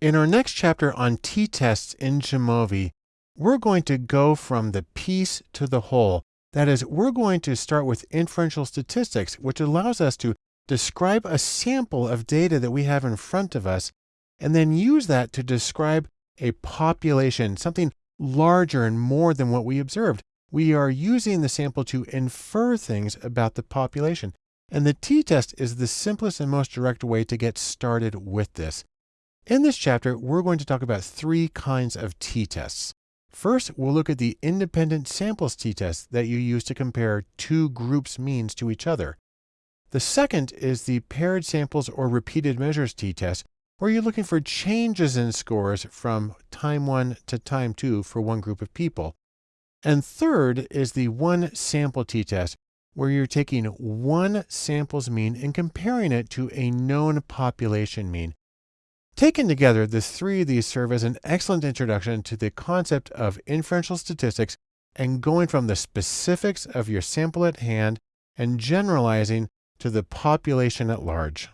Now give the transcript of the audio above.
In our next chapter on t-tests in Jamovi, we're going to go from the piece to the whole. That is, we're going to start with inferential statistics, which allows us to describe a sample of data that we have in front of us, and then use that to describe a population, something larger and more than what we observed. We are using the sample to infer things about the population. And the t-test is the simplest and most direct way to get started with this. In this chapter, we're going to talk about three kinds of t-tests. First, we'll look at the independent samples t-test that you use to compare two groups' means to each other. The second is the paired samples or repeated measures t-test, where you're looking for changes in scores from time one to time two for one group of people. And third is the one sample t-test, where you're taking one sample's mean and comparing it to a known population mean. Taken together, the three of these serve as an excellent introduction to the concept of inferential statistics and going from the specifics of your sample at hand and generalizing to the population at large.